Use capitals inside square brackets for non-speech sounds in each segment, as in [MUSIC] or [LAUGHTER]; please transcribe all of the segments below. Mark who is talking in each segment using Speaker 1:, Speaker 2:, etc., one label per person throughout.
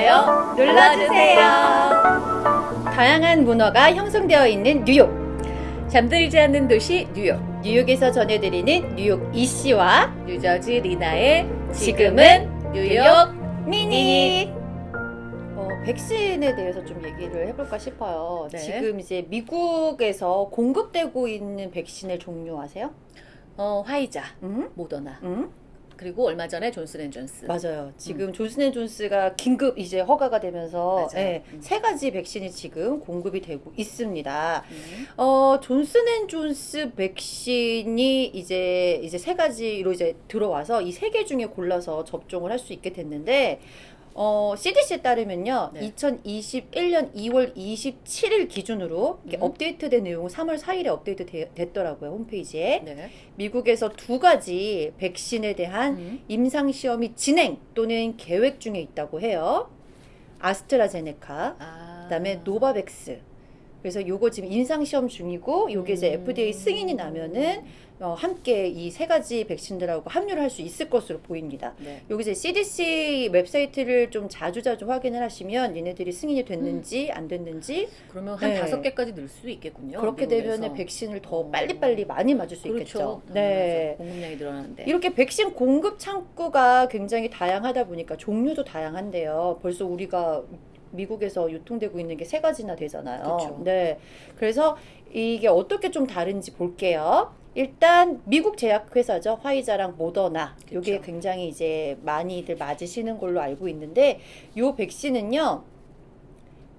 Speaker 1: 좋아요 눌러주세요. 다양한 문화가 형성되어 있는 뉴욕.
Speaker 2: 잠들지 않는 도시 뉴욕.
Speaker 1: 뉴욕에서 전해드리는 뉴욕 이씨와
Speaker 2: 뉴저지 리나의
Speaker 1: 지금은
Speaker 2: 뉴욕
Speaker 1: 미니. 어, 백신에 대해서 좀 얘기를 해볼까 싶어요.
Speaker 2: 네.
Speaker 1: 지금 이제 미국에서 공급되고 있는 백신의 종류 아세요?
Speaker 2: 어, 화이자,
Speaker 1: 음?
Speaker 2: 모더나
Speaker 1: 음?
Speaker 2: 그리고 얼마 전에 존슨앤존슨.
Speaker 1: 맞아요. 지금 존슨앤존스가 긴급 이제 허가가 되면서. 예,
Speaker 2: 음.
Speaker 1: 세 가지 백신이 지금 공급이 되고 있습니다.
Speaker 2: 음.
Speaker 1: 어, 존슨앤존스 백신이 이제 이제 세 가지로 이제 들어와서 이 세 개 중에 골라서 접종을 할 수 있게 됐는데 어, CDC에 따르면요.
Speaker 2: 네.
Speaker 1: 2021년 2월 27일 기준으로
Speaker 2: 음.
Speaker 1: 업데이트된 내용은 3월 4일에 업데이트 되- 됐더라고요. 홈페이지에.
Speaker 2: 네.
Speaker 1: 미국에서 두 가지 백신에 대한
Speaker 2: 음.
Speaker 1: 임상 시험이 진행 또는 계획 중에 있다고 해요. 아스트라제네카,
Speaker 2: 아.
Speaker 1: 그다음에 노바백스. 그래서 요거 지금 임상 시험 중이고 요게 이제
Speaker 2: 음.
Speaker 1: FDA 승인이 나면은 어, 함께 이 세 가지 백신들하고 합류를 할 수 있을 것으로 보입니다.
Speaker 2: 네.
Speaker 1: 여기 이제 CDC 웹사이트를 좀 자주자주 확인을 하시면 얘네들이 승인이 됐는지 안 됐는지
Speaker 2: 그러면 한
Speaker 1: 네.
Speaker 2: 다섯 개까지 늘 수 있겠군요.
Speaker 1: 그렇게. 되면 백신을 더
Speaker 2: 어.
Speaker 1: 빨리빨리 많이 맞을 수
Speaker 2: 그렇죠.
Speaker 1: 있겠죠.
Speaker 2: 음,
Speaker 1: 네.
Speaker 2: 공급량이 늘어나는데.
Speaker 1: 이렇게 백신 공급 창구가 굉장히 다양하다 보니까 종류도 다양한데요. 벌써 우리가 미국에서 유통되고 있는 게 세 가지나 되잖아요.
Speaker 2: 그쵸.
Speaker 1: 네. 그래서 이게 어떻게 좀 다른지 볼게요. 일단 미국 제약회사죠. 화이자랑 모더나. 요게. 굉장히 이제 많이들 맞으시는 걸로 알고 있는데 요 백신은요.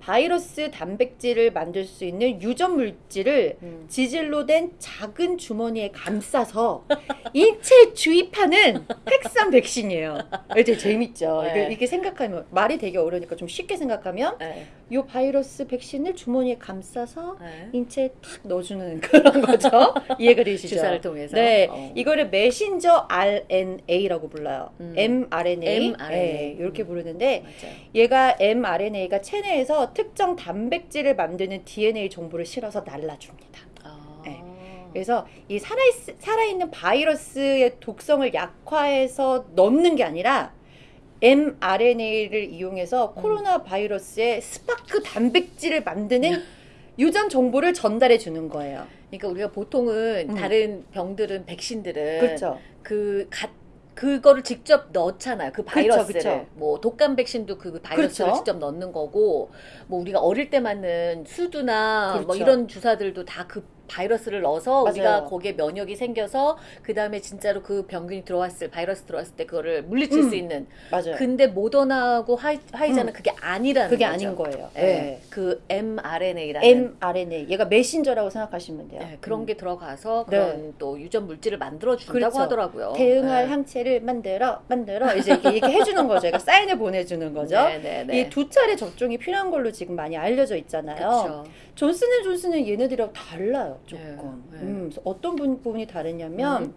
Speaker 1: 바이러스 단백질을 만들 수 있는 유전 물질을
Speaker 2: 음.
Speaker 1: 지질로 된 작은 주머니에 감싸서 인체에 주입하는 핵산 백신이에요. 이제 재밌죠.
Speaker 2: 네.
Speaker 1: 이게, 이게 생각하면 말이 되게 어려우니까 좀 쉽게 생각하면
Speaker 2: 네.
Speaker 1: 이 바이러스 백신을 주머니에 감싸서
Speaker 2: 네.
Speaker 1: 인체에 탁 넣어주는 그런 거죠. [LAUGHS] 이해가 되시죠?
Speaker 2: 주사를 통해서.
Speaker 1: 네,
Speaker 2: 어.
Speaker 1: 이거를 메신저 RNA라고 불러요.
Speaker 2: 음.
Speaker 1: mRNA,
Speaker 2: mRNA.
Speaker 1: 이렇게
Speaker 2: 음.
Speaker 1: 부르는데
Speaker 2: 맞아요.
Speaker 1: 얘가 mRNA가 체내에서 특정 단백질을 만드는 DNA 정보를 실어서 날라줍니다.
Speaker 2: 아.
Speaker 1: 네. 그래서 이 살아 살아있는 바이러스의 독성을 약화해서 넣는 게 아니라 mRNA를 이용해서
Speaker 2: 음.
Speaker 1: 코로나 바이러스의 스파이크 단백질을 만드는 [LAUGHS] 유전 정보를 전달해 주는 거예요.
Speaker 2: 그러니까 우리가 보통은
Speaker 1: 음.
Speaker 2: 다른 병들은 백신들은
Speaker 1: 그렇죠.
Speaker 2: 그 가, 그거를 직접 넣잖아요. 그
Speaker 1: 그쵸,
Speaker 2: 바이러스를.
Speaker 1: 그쵸.
Speaker 2: 뭐 독감 백신도 그 바이러스를
Speaker 1: 그렇죠.
Speaker 2: 직접 넣는 거고 뭐 우리가 어릴 때 맞는 수두나 뭐
Speaker 1: 그렇죠.
Speaker 2: 이런 주사들도 다 그 바이러스를 넣어서
Speaker 1: 맞아요.
Speaker 2: 우리가 거기에 면역이 생겨서 그 다음에 진짜로 그 병균이 들어왔을 바이러스 들어왔을 때 그거를 물리칠
Speaker 1: 음.
Speaker 2: 수 있는.
Speaker 1: 맞아요.
Speaker 2: 근데 모더나하고 화이, 화이자는 그게 아니라는
Speaker 1: 그게
Speaker 2: 거죠.
Speaker 1: 아닌 거예요.
Speaker 2: 네.
Speaker 1: 네.
Speaker 2: 그 mRNA라는
Speaker 1: mRNA. 얘가 메신저라고 생각하시면 돼요.
Speaker 2: 네, 그런
Speaker 1: 음.
Speaker 2: 게 들어가서
Speaker 1: 네.
Speaker 2: 그런 또 유전 물질을 만들어 준다고
Speaker 1: 그렇죠.
Speaker 2: 하더라고요.
Speaker 1: 대응할
Speaker 2: 네.
Speaker 1: 항체를 만들어 만들어 이제 이렇게, 이렇게 해주는 거죠. 얘가 사인을 보내주는 거죠.
Speaker 2: 네, 네, 네.
Speaker 1: 이두 차례 접종이 필요한 걸로 지금 많이 알려져 있잖아요.
Speaker 2: 그렇죠.
Speaker 1: 존슨앤존슨은 얘네들이랑 달라요, 조금.
Speaker 2: 네, 네.
Speaker 1: 음, 어떤 부- 부분이 다르냐면
Speaker 2: 음.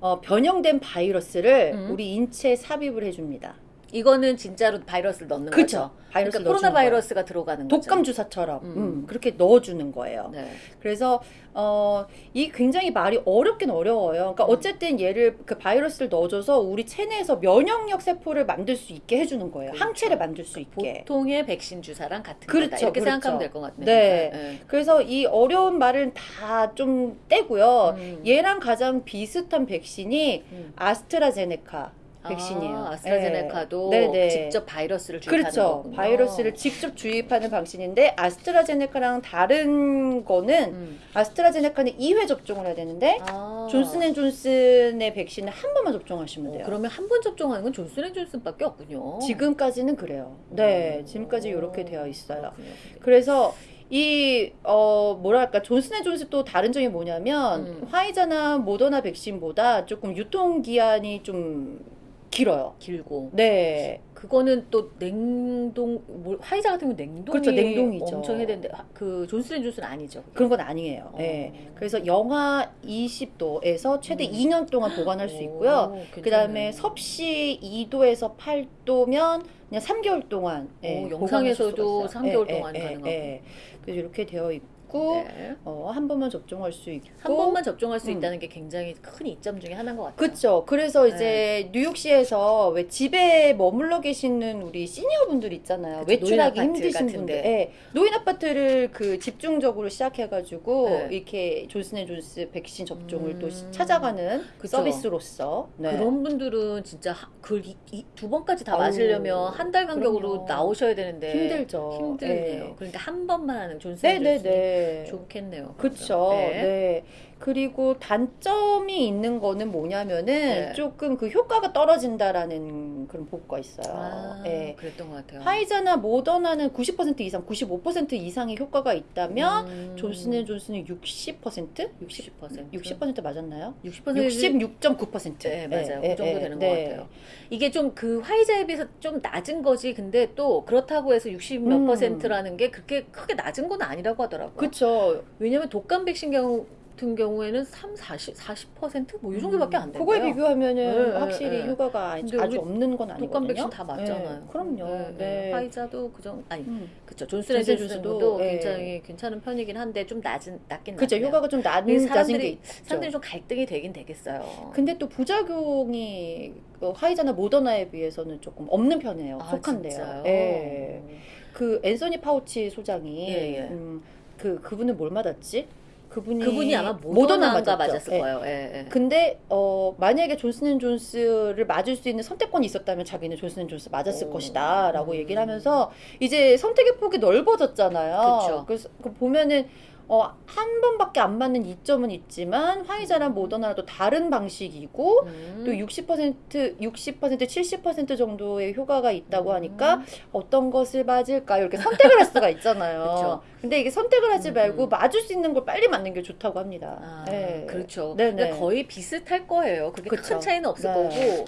Speaker 1: 어, 변형된 바이러스를
Speaker 2: 음.
Speaker 1: 우리 인체에 삽입을 해줍니다.
Speaker 2: 이거는 진짜로 바이러스를 넣는
Speaker 1: 그쵸.
Speaker 2: 거죠.
Speaker 1: 바이러스
Speaker 2: 그러니까 코로나 바이러스가 들어가는 거죠.
Speaker 1: 독감 주사처럼
Speaker 2: 음.
Speaker 1: 음, 그렇게 넣어주는 거예요.
Speaker 2: 네.
Speaker 1: 그래서 어, 이 굉장히 말이 어렵긴 어려워요. 그러니까
Speaker 2: 음.
Speaker 1: 어쨌든 얘를 그 바이러스를 넣어줘서 우리 체내에서 면역력 세포를 만들 수 있게 해주는 거예요.
Speaker 2: 그렇죠.
Speaker 1: 항체를 만들 수 있게.
Speaker 2: 보통의 백신 주사랑 같은
Speaker 1: 그렇죠,
Speaker 2: 거다. 이렇게
Speaker 1: 그렇죠.
Speaker 2: 생각하면 될 것 같네요.
Speaker 1: 네.
Speaker 2: 네.
Speaker 1: 그래서 이 어려운 말은 다 좀 떼고요.
Speaker 2: 음.
Speaker 1: 얘랑 가장 비슷한 백신이
Speaker 2: 음.
Speaker 1: 아스트라제네카 백신이에요.
Speaker 2: 아, 아스트라제네카도
Speaker 1: 네.
Speaker 2: 직접 바이러스를 주입하는
Speaker 1: 그렇죠.
Speaker 2: 거군요.
Speaker 1: 바이러스를 직접 주입하는 방식인데 아스트라제네카랑 다른 거는
Speaker 2: 음.
Speaker 1: 아스트라제네카는 2회 접종을 해야 되는데
Speaker 2: 아.
Speaker 1: 존슨앤존슨의 백신은 한 번만 접종하시면
Speaker 2: 어,
Speaker 1: 돼요.
Speaker 2: 그러면 한 번 접종하는 건 존슨앤존슨밖에 없군요.
Speaker 1: 지금까지는 그래요. 네,
Speaker 2: 어.
Speaker 1: 지금까지 이렇게 되어 있어요.
Speaker 2: 그렇군요.
Speaker 1: 그래서 이 어 뭐랄까 존슨앤존슨 또 다른 점이 뭐냐면
Speaker 2: 음.
Speaker 1: 화이자나 모더나 백신보다 조금 유통 기한이 좀 길어요.
Speaker 2: 길고
Speaker 1: 네,
Speaker 2: 그거는 또 냉동 뭐, 화이자 같은 경우 냉동이
Speaker 1: 그렇죠, 냉동이죠.
Speaker 2: 엄청 해야 되는데 하- 그 존슨앤존슨 아니죠.
Speaker 1: 그런 건 아니에요.
Speaker 2: 어.
Speaker 1: 네. 그래서 영하 20도에서 최대
Speaker 2: 음.
Speaker 1: 2년 동안 보관할 수 있고요. 그 다음에 섭씨 2도에서 8도면 그냥 3개월 동안 예,
Speaker 2: 오,
Speaker 1: 수가
Speaker 2: 영상에서도
Speaker 1: 있어요.
Speaker 2: 3개월
Speaker 1: 예,
Speaker 2: 동안
Speaker 1: 예,
Speaker 2: 가능하고.
Speaker 1: 예. 그래서 이렇게 되어 있고 있고
Speaker 2: 네.
Speaker 1: 어, 한 번만 접종할 수 있고
Speaker 2: 한 번만 접종할 수
Speaker 1: 음.
Speaker 2: 있다는 게 굉장히 큰 이점 중에 하나인 것 같아요.
Speaker 1: 그렇죠. 그래서
Speaker 2: 네.
Speaker 1: 이제 뉴욕시에서 왜 집에 머물러 계시는 우리 시니어분들 있잖아요.
Speaker 2: 그쵸,
Speaker 1: 외출하기 힘드신. 분들. 예. 노인 아파트를 그 집중적으로 시작해가지고
Speaker 2: 네.
Speaker 1: 이렇게 존슨앤존스 백신 접종을
Speaker 2: 음.
Speaker 1: 또 시- 찾아가는
Speaker 2: 그쵸.
Speaker 1: 서비스로서. 네.
Speaker 2: 그런 분들은 진짜 하- 그 이- 이- 두 번까지 다 맞으려면 한 달 간격으로
Speaker 1: 그럼요.
Speaker 2: 나오셔야 되는데
Speaker 1: 힘들죠.
Speaker 2: 힘들네요.
Speaker 1: 예.
Speaker 2: 그러니까 한 번만 하는 존슨
Speaker 1: 네네네.
Speaker 2: 존슨이 좋겠네요.
Speaker 1: 그쵸.
Speaker 2: 네.
Speaker 1: 네. 그리고 단점이 있는 거는 뭐냐면은
Speaker 2: 네.
Speaker 1: 조금 그 효과가 떨어진다라는 그런 보고가 있어요.
Speaker 2: 아,
Speaker 1: 예.
Speaker 2: 그랬던 것 같아요.
Speaker 1: 화이자나 모더나는 90% 이상, 95% 이상의 효과가 있다면
Speaker 2: 음,
Speaker 1: 존슨앤 존슨은 60%? 60?
Speaker 2: 60%.
Speaker 1: 60% 맞았나요?
Speaker 2: 60%
Speaker 1: 66.9%.
Speaker 2: 네, 맞아요. 그 정도 되는 것 같아요. 이게 좀 그 화이자에 비해서 좀 낮은 거지. 근데 또 그렇다고 해서 60몇
Speaker 1: 음.
Speaker 2: 퍼센트라는 게 그렇게 크게 낮은 건 아니라고 하더라고요.
Speaker 1: 그쵸.
Speaker 2: 왜냐면 독감 백신 경우 같은 경우에는 3, 40, 40%뭐 이 정도밖에 안 돼요.
Speaker 1: 그거에 비교하면은
Speaker 2: 네,
Speaker 1: 확실히
Speaker 2: 네, 네.
Speaker 1: 효과가 아주
Speaker 2: 근데 우리
Speaker 1: 없는 건 아니거든요.
Speaker 2: 독감 백신 다 맞잖아요.
Speaker 1: 네, 그럼요.
Speaker 2: 네,
Speaker 1: 네.
Speaker 2: 네. 화이자도 그정 아니
Speaker 1: 음.
Speaker 2: 그쵸
Speaker 1: 존슨앤존슨도.
Speaker 2: 굉장히 괜찮은 편이긴 한데 좀 낮은 낮긴
Speaker 1: 그죠. 효과가 좀 낮은,
Speaker 2: 사람들이-. 사람들이 좀 갈등이 되긴 되겠어요.
Speaker 1: 근데 또 부작용이 어, 화이자나 모더나에 비해서는 조금 없는 편이에요.
Speaker 2: 아,
Speaker 1: 속한데요. 예. 그 앤서니 파우치 소장이
Speaker 2: 예, 예.
Speaker 1: 음, 그 그분은 뭘 맞았지? 그분이
Speaker 2: 그분이 아마
Speaker 1: 모더나
Speaker 2: 모더나인가
Speaker 1: 맞았죠.
Speaker 2: 맞았을
Speaker 1: 예.
Speaker 2: 거예요. 예, 예.
Speaker 1: 근데 어 만약에 존슨앤존스를 맞을 수 있는 선택권이 있었다면 자기는 존슨앤존스 맞았을
Speaker 2: 오.
Speaker 1: 것이다라고
Speaker 2: 음.
Speaker 1: 얘기를 하면서 이제 선택의 폭이 넓어졌잖아요.
Speaker 2: 그쵸.
Speaker 1: 그래서 보면은 어 한 번밖에 안 맞는 이점은 있지만 화이자랑 모더나랑 또 다른 방식이고
Speaker 2: 음.
Speaker 1: 또 60%, 60%, 70% 정도의 효과가 있다고
Speaker 2: 음.
Speaker 1: 하니까 어떤 것을 맞을까요? 이렇게 선택을 할 수가 있잖아요. [LAUGHS] 근데 이게 선택을 하지
Speaker 2: 음,
Speaker 1: 말고
Speaker 2: 음.
Speaker 1: 맞을 수 있는 걸 빨리 맞는 게 좋다고 합니다.
Speaker 2: 아,
Speaker 1: 네.
Speaker 2: 그렇죠.
Speaker 1: 네네.
Speaker 2: 거의 비슷할 거예요. 그게
Speaker 1: 그쵸.
Speaker 2: 큰 차이는 없을
Speaker 1: 네.
Speaker 2: 거고.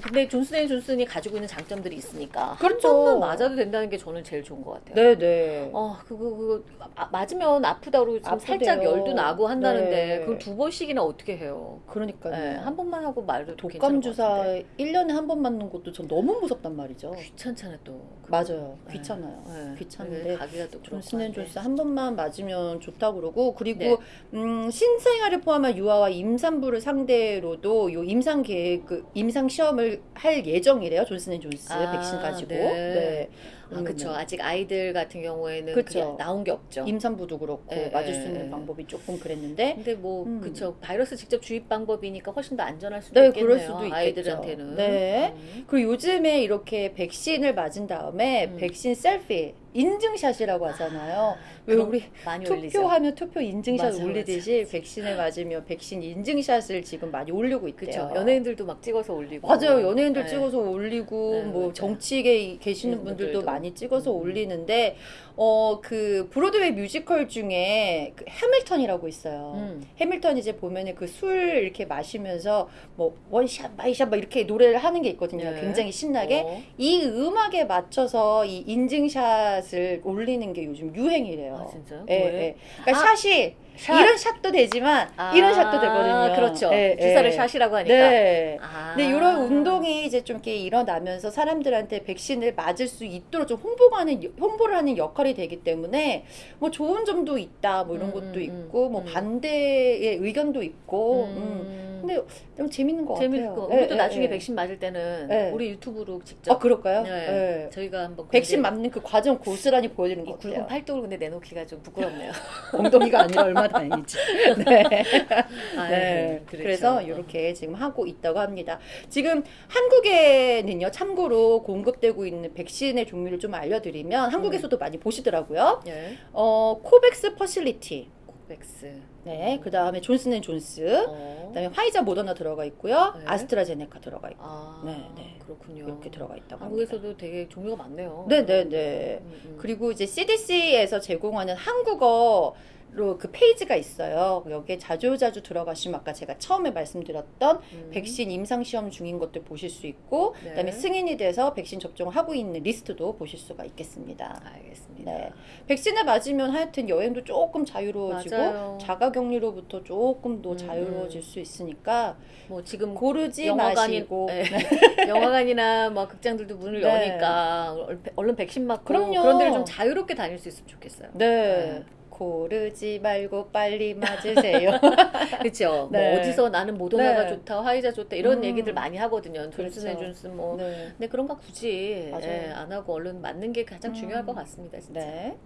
Speaker 2: 근데 존슨앤존슨이 가지고 있는 장점들이 있으니까
Speaker 1: 그렇죠.
Speaker 2: 한 번만 맞아도 된다는 게 저는 제일 좋은 것 같아요.
Speaker 1: 네네.
Speaker 2: 어, 그거, 그거, 아, 맞으면 아프다고 좀
Speaker 1: 아프대요.
Speaker 2: 살짝 열도 나고 한다는데,
Speaker 1: 네.
Speaker 2: 그걸 두 번씩이나 어떻게 해요?
Speaker 1: 그러니까요.
Speaker 2: 네, 한 번만 하고 말도
Speaker 1: 독감 주사 1 년에 한 번 맞는 것도 전 너무 무섭단 말이죠.
Speaker 2: 귀찮잖아, 또.
Speaker 1: 맞아요.
Speaker 2: 네.
Speaker 1: 귀찮아요.
Speaker 2: 네.
Speaker 1: 귀찮은데
Speaker 2: 가기가 또
Speaker 1: 존슨 앤존스 한 번만 맞으면 좋다고 그러고 그리고
Speaker 2: 네.
Speaker 1: 음, 신생아를 포함한 유아와 임산부를 상대로도 요 임상 계획 그 임상 시험을 할 예정이래요. 존슨 앤 존스
Speaker 2: 아,
Speaker 1: 백신 가지고.
Speaker 2: 네.
Speaker 1: 네.
Speaker 2: 아, 그쵸. 아직 아이들 같은 경우에는
Speaker 1: 그쵸.
Speaker 2: 그게 나온 게 없죠.
Speaker 1: 임산부도 그렇고
Speaker 2: 예,
Speaker 1: 맞을
Speaker 2: 예,
Speaker 1: 수 있는
Speaker 2: 예.
Speaker 1: 방법이 조금 그랬는데
Speaker 2: 근데 뭐
Speaker 1: 음.
Speaker 2: 그쵸 바이러스 직접 주입 방법이니까 훨씬 더 안전할 수도
Speaker 1: 네,
Speaker 2: 있겠네요.
Speaker 1: 그럴 수도 있겠죠.
Speaker 2: 아이들한테는.
Speaker 1: 네.
Speaker 2: 음.
Speaker 1: 그리고 요즘에 이렇게 백신을 맞은 다음에
Speaker 2: 음.
Speaker 1: 백신 셀피 인증샷이라고 하잖아요. 왜
Speaker 2: 그럼
Speaker 1: 우리
Speaker 2: 많이.
Speaker 1: 투표하면 투표 인증샷
Speaker 2: 맞아,
Speaker 1: 올리듯이 [LAUGHS] 백신을 맞으면 백신 인증샷을 지금 많이 올리고 있대요.
Speaker 2: 그쵸. 연예인들도 막 찍어서 올리고.
Speaker 1: 맞아요. 연예인들
Speaker 2: 네.
Speaker 1: 찍어서 올리고
Speaker 2: 네,
Speaker 1: 뭐. 정치계에 계시는
Speaker 2: 네,
Speaker 1: 분들도
Speaker 2: 분들도.
Speaker 1: 많이 찍어서
Speaker 2: 음.
Speaker 1: 올리는데 어 그 브로드웨이 뮤지컬 중에 그 해밀턴이라고 있어요.
Speaker 2: 음.
Speaker 1: 해밀턴 이제 보면은 그 술 이렇게 마시면서 뭐 원샷 바이샷 막 이렇게 노래를 하는 게 있거든요.
Speaker 2: 네.
Speaker 1: 굉장히 신나게
Speaker 2: 어.
Speaker 1: 이 음악에 맞춰서 이 인증샷을 올리는 게 요즘 유행이래요.
Speaker 2: 아 진짜요?
Speaker 1: 예,
Speaker 2: 왜?
Speaker 1: 예. 그러니까
Speaker 2: 아,
Speaker 1: shot이
Speaker 2: shot.
Speaker 1: 이런 shot도 되지만
Speaker 2: 아,
Speaker 1: 이런 shot도 되거든요.
Speaker 2: 그렇죠.
Speaker 1: 예,
Speaker 2: 주사를
Speaker 1: 예.
Speaker 2: shot이라고 하니까.
Speaker 1: 네.
Speaker 2: 아.
Speaker 1: 근데 이런 운동이 이제 좀 이렇게 일어나면서 사람들한테 백신을 맞을 수 있도록 좀 홍보하는 홍보를 하는 역할이 되기 때문에 뭐 좋은 점도 있다 뭐 이런
Speaker 2: 음,
Speaker 1: 것도
Speaker 2: 음,
Speaker 1: 있고 뭐
Speaker 2: 음.
Speaker 1: 반대의 의견도 있고 음.
Speaker 2: 음.
Speaker 1: 근데 너무 재밌는 것
Speaker 2: 재밌을
Speaker 1: 같아요.
Speaker 2: 거. 우리도
Speaker 1: 예,
Speaker 2: 나중에
Speaker 1: 예, 예.
Speaker 2: 백신 맞을 때는
Speaker 1: 예.
Speaker 2: 우리 유튜브로 직접
Speaker 1: 아 그럴까요?
Speaker 2: 네.
Speaker 1: 예.
Speaker 2: 저희가 한번
Speaker 1: 백신 맞는 그 과정 고스란히 보여드리는 이것
Speaker 2: 굵은
Speaker 1: 같아요.
Speaker 2: 팔뚝을 근데 내놓기가 좀 부끄럽네요. [LAUGHS]
Speaker 1: 엉덩이가 아니라 [LAUGHS] 얼마 다행이지. 네.
Speaker 2: 아,
Speaker 1: 네.
Speaker 2: 그렇죠.
Speaker 1: 그래서 이렇게 지금 하고 있다고 합니다. 지금 한국에는요, 참고로 공급되고 있는 백신의 종류를 좀 알려드리면 한국에서도 많이 보시더라고요.
Speaker 2: 예.
Speaker 1: 어, 코백스 Facility.
Speaker 2: 코백스.
Speaker 1: 네. 그 다음에 존슨앤존스.
Speaker 2: 어.
Speaker 1: 그 다음에 화이자 모더나 들어가 있고요.
Speaker 2: 네.
Speaker 1: 아스트라제네카 들어가 있고.
Speaker 2: 아,
Speaker 1: 네, 네.
Speaker 2: 그렇군요.
Speaker 1: 이렇게 들어가 있다고 합니다.
Speaker 2: 한국에서도 되게 종류가 많네요.
Speaker 1: 네 네 네.
Speaker 2: 음, 음.
Speaker 1: 그리고 이제 CDC에서 제공하는 한국어로 그 페이지가 있어요. 여기에 자주자주 들어가시면 아까 제가 처음에 말씀드렸던
Speaker 2: 음.
Speaker 1: 백신 임상 시험 중인 것들 보실 수 있고
Speaker 2: 네.
Speaker 1: 그다음에 승인이 돼서 백신 접종을 하고 있는 리스트도 보실 수가 있겠습니다.
Speaker 2: 알겠습니다.
Speaker 1: 네. 백신을 맞으면 하여튼 여행도 조금 자유로워지고
Speaker 2: 맞아요.
Speaker 1: 자가 격리로부터 조금 더
Speaker 2: 음,
Speaker 1: 자유로워질 수 있으니까
Speaker 2: 뭐 지금
Speaker 1: 고르지
Speaker 2: 영화관이
Speaker 1: 마시고
Speaker 2: 네. [LAUGHS] 영화관이나 뭐 극장들도 문을
Speaker 1: 네.
Speaker 2: 여니까 얼- 얼른 백신 맞고
Speaker 1: 그럼요.
Speaker 2: 그런 데를 좀 자유롭게 다닐 수 있으면 좋겠어요.
Speaker 1: 네. 고르지 말고 빨리 맞으세요. [LAUGHS]
Speaker 2: 그렇죠.
Speaker 1: 네.
Speaker 2: 뭐 어디서 나는 모더나가
Speaker 1: 네.
Speaker 2: 좋다, 화이자 좋다 이런
Speaker 1: 음.
Speaker 2: 얘기들 많이 하거든요.
Speaker 1: 존슨 그렇죠.
Speaker 2: 앤 존슨 뭐.
Speaker 1: 네.
Speaker 2: 근데 그런 거 굳이 예, 안 하고 얼른 맞는 게 가장
Speaker 1: 음.
Speaker 2: 중요할 것 같습니다. 진짜.
Speaker 1: 네.